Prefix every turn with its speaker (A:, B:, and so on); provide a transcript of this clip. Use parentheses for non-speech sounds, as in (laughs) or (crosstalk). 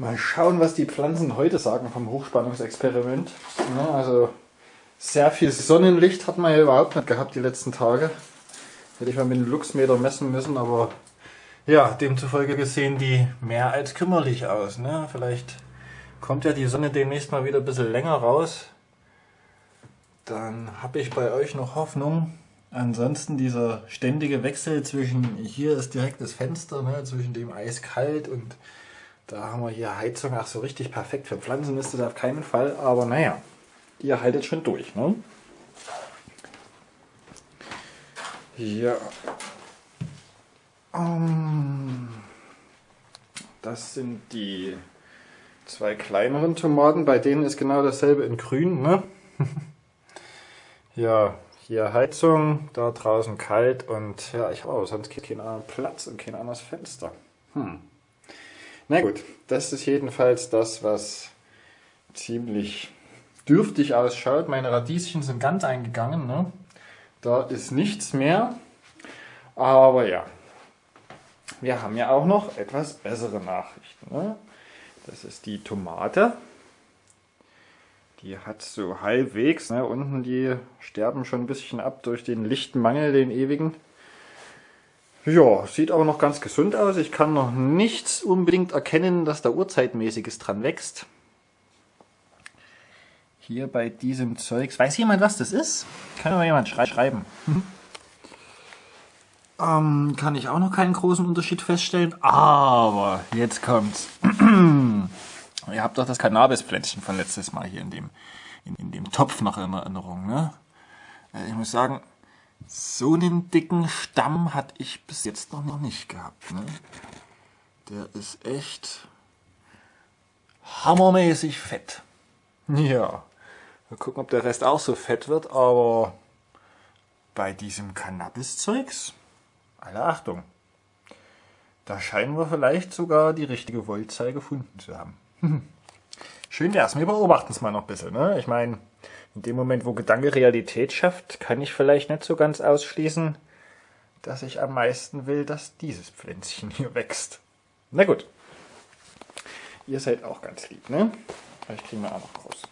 A: Mal schauen, was die Pflanzen heute sagen vom Hochspannungsexperiment. Ja, also sehr viel Sonnenlicht hat man ja überhaupt nicht gehabt die letzten Tage. Hätte ich mal mit dem Luxmeter messen müssen, aber ja, demzufolge gesehen die mehr als kümmerlich aus. Ne? Vielleicht kommt ja die Sonne demnächst mal wieder ein bisschen länger raus. Dann habe ich bei euch noch Hoffnung. Ansonsten dieser ständige Wechsel zwischen, hier ist direkt das Fenster, ne, zwischen dem eiskalt und da haben wir hier Heizung, ach so richtig perfekt. Für Pflanzen ist das auf keinen Fall, aber naja, ihr haltet schon durch. Ne? Ja. Um, das sind die zwei kleineren Tomaten, bei denen ist genau dasselbe in grün. Ne? (laughs) ja, hier Heizung, da draußen kalt und ja, ich habe sonst keinen anderen Platz und kein anderes Fenster. Hm. Na gut, das ist jedenfalls das, was ziemlich dürftig ausschaut. Meine Radieschen sind ganz eingegangen. Ne? Da ist nichts mehr. Aber ja, wir haben ja auch noch etwas bessere Nachrichten. Ne? Das ist die Tomate. Die hat so halbwegs, ne? unten die sterben schon ein bisschen ab durch den Lichtmangel, den ewigen. Ja, sieht aber noch ganz gesund aus. Ich kann noch nichts unbedingt erkennen, dass da Urzeitmäßiges dran wächst. Hier bei diesem Zeugs. Weiß jemand, was das ist? Kann mir jemand schrei schreiben. ähm, kann ich auch noch keinen großen Unterschied feststellen. Aber jetzt kommt's. (clears throat) Ihr habt doch das Cannabispflänzchen von letztes Mal hier in dem, in, in dem Topf noch in Erinnerung. Ne? Äh, ich muss sagen, so einen dicken Stamm hatte ich bis jetzt noch, nicht gehabt. Ne? Der ist echt hammermäßig fett. Ja, mal gucken, ob der Rest auch so fett wird, aber bei diesem Cannabis-Zeugs, alle Achtung, da scheinen wir vielleicht sogar die richtige Voltzahl gefunden zu haben. (laughs) Schön wär's, wir beobachten es mal noch ein bisschen. Ne? Ich meine, in dem Moment, wo Gedanke Realität schafft, kann ich vielleicht nicht so ganz ausschließen, dass ich am meisten will, dass dieses Pflänzchen hier wächst. Na gut. Ihr seid auch ganz lieb, ne? Vielleicht kriegen wir auch noch raus.